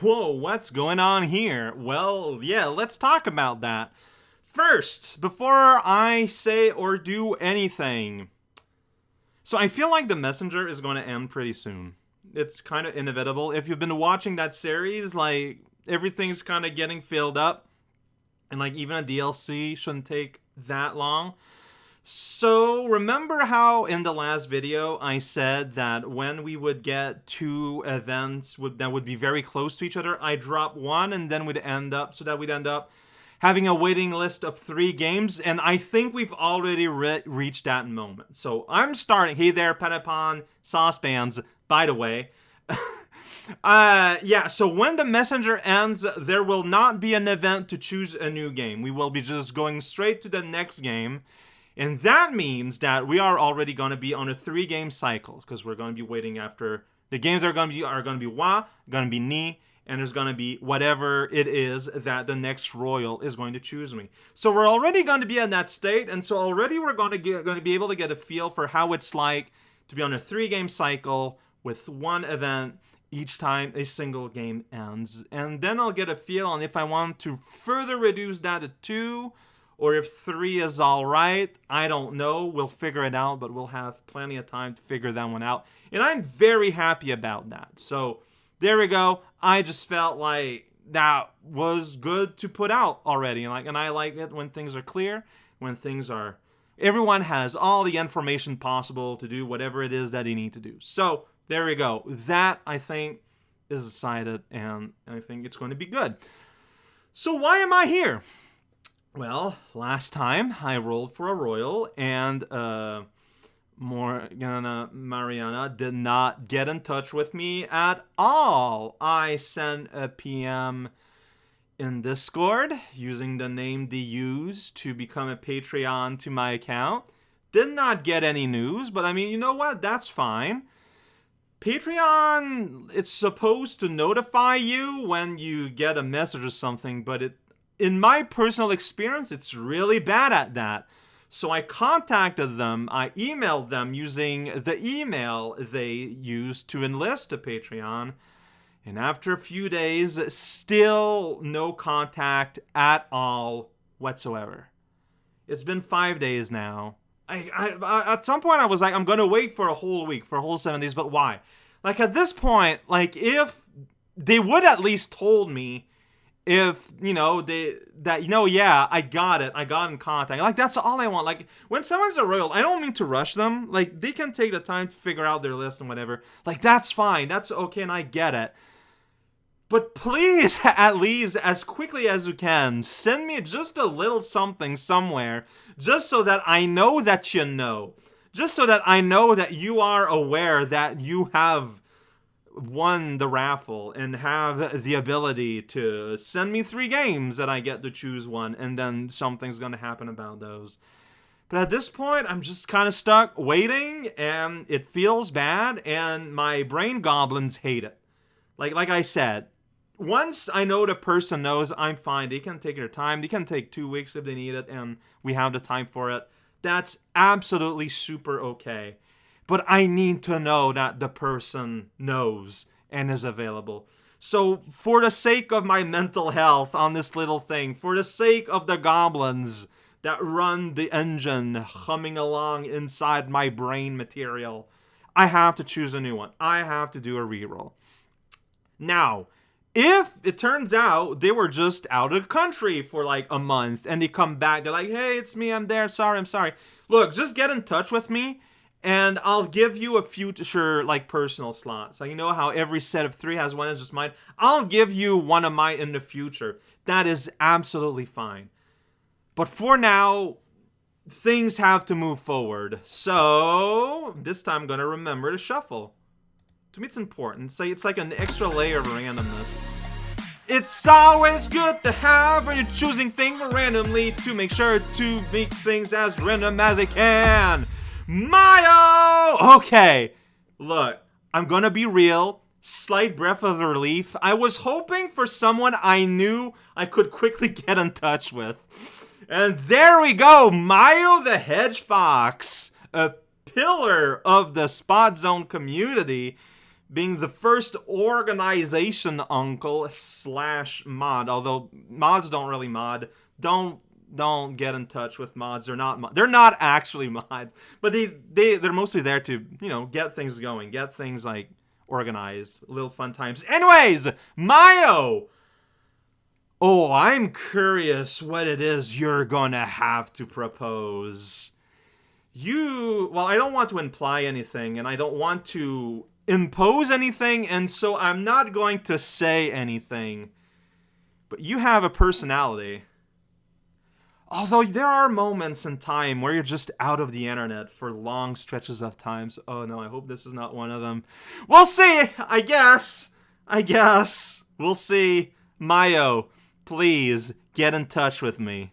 whoa, what's going on here? Well, yeah, let's talk about that. First, before I say or do anything, so I feel like The Messenger is going to end pretty soon. It's kind of inevitable. If you've been watching that series, like, everything's kind of getting filled up. And, like, even a DLC shouldn't take that long. So, remember how in the last video I said that when we would get two events would, that would be very close to each other, I drop one and then we'd end up, so that we'd end up having a waiting list of three games, and I think we've already re reached that moment. So I'm starting. Hey there, Patapon saucepans, by the way. uh, yeah, so when the messenger ends, there will not be an event to choose a new game. We will be just going straight to the next game. And that means that we are already going to be on a three game cycle because we're going to be waiting after the games are going to be are going to be Wa, going to be Ni, and there's going to be whatever it is that the next royal is going to choose me. So we're already going to be in that state, and so already we're going to get, going to be able to get a feel for how it's like to be on a three-game cycle with one event each time a single game ends. And then I'll get a feel on if I want to further reduce that to two or if three is all right. I don't know. We'll figure it out, but we'll have plenty of time to figure that one out. And I'm very happy about that. So there we go. I just felt like that was good to put out already. And like, and I like it when things are clear, when things are. Everyone has all the information possible to do whatever it is that they need to do. So there we go. That I think is decided, and I think it's going to be good. So why am I here? Well, last time I rolled for a royal, and uh, Morgana Mariana did not get in touch with me at all. I sent a PM in Discord using the name they used to become a Patreon to my account. Did not get any news, but I mean, you know what? That's fine. Patreon, it's supposed to notify you when you get a message or something, but it, in my personal experience, it's really bad at that. So I contacted them, I emailed them using the email they used to enlist a Patreon. And after a few days, still no contact at all whatsoever. It's been five days now. I, I, at some point I was like, I'm gonna wait for a whole week, for a whole seven days, but why? Like at this point, like if they would at least told me if you know they that you know yeah i got it. I got in contact. Like that's all i want. Like when someone's a royal i don't mean to rush them. Like they can take the time to figure out their list and whatever. Like that's fine. That's okay and i get it. But please at least as quickly as you can send me just a little something somewhere just so that i know that you know. Just so that i know that you are aware that you have won the raffle and have the ability to send me three games that I get to choose one, and then something's going to happen about those. But at this point, I'm just kind of stuck waiting, and it feels bad, and my brain goblins hate it. Like like I said, once I know the person knows I'm fine, they can take their time. They can take two weeks if they need it, and we have the time for it. That's absolutely super okay but I need to know that the person knows and is available. So, for the sake of my mental health on this little thing, for the sake of the goblins that run the engine humming along inside my brain material, I have to choose a new one. I have to do a reroll. Now, if it turns out they were just out of the country for like a month and they come back, they're like, hey, it's me, I'm there, sorry, I'm sorry. Look, just get in touch with me and I'll give you a future like personal slots. Like you know how every set of three has one as just mine. I'll give you one of mine in the future. That is absolutely fine. But for now, things have to move forward. So this time I'm gonna remember to shuffle. To me, it's important. Say it's like an extra layer of randomness. It's always good to have when you're choosing things randomly to make sure to make things as random as it can. Mayo! Okay, look, I'm gonna be real. Slight breath of relief. I was hoping for someone I knew I could quickly get in touch with. And there we go, Mayo the Hedge Fox, a pillar of the Spot Zone community, being the first organization uncle slash mod. Although mods don't really mod. Don't don't get in touch with mods. They're not mod. They're not actually mods, but they they they're mostly there to you know get things going, get things like organized, little fun times. Anyways, Mayo. Oh, I'm curious what it is you're gonna have to propose. You, well, I don't want to imply anything, and I don't want to impose anything, and so I'm not going to say anything. But you have a personality. Although there are moments in time where you're just out of the internet for long stretches of times. Oh no, I hope this is not one of them. We'll see, I guess. I guess. We'll see. Mayo, please get in touch with me.